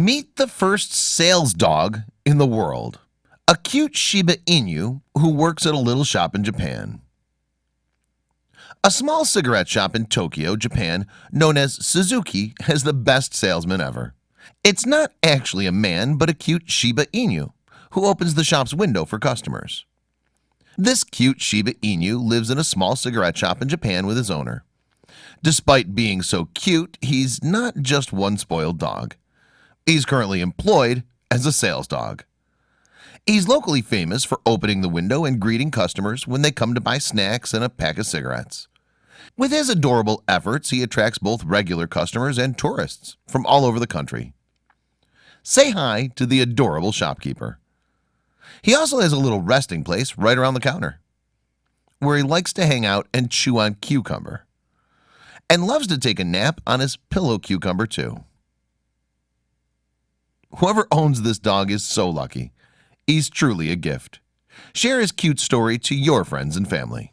Meet the first sales dog in the world a cute Shiba Inu who works at a little shop in Japan. A small cigarette shop in Tokyo, Japan known as Suzuki has the best salesman ever. It's not actually a man but a cute Shiba Inu who opens the shop's window for customers. This cute Shiba Inu lives in a small cigarette shop in Japan with his owner. Despite being so cute, he's not just one spoiled dog He's currently employed as a sales dog. He's locally famous for opening the window and greeting customers when they come to buy snacks and a pack of cigarettes. With his adorable efforts he attracts both regular customers and tourists from all over the country. Say hi to the adorable shopkeeper. He also has a little resting place right around the counter where he likes to hang out and chew on cucumber and loves to take a nap on his pillow cucumber too Whoever owns this dog is so lucky. He's truly a gift. Share his cute story to your friends and family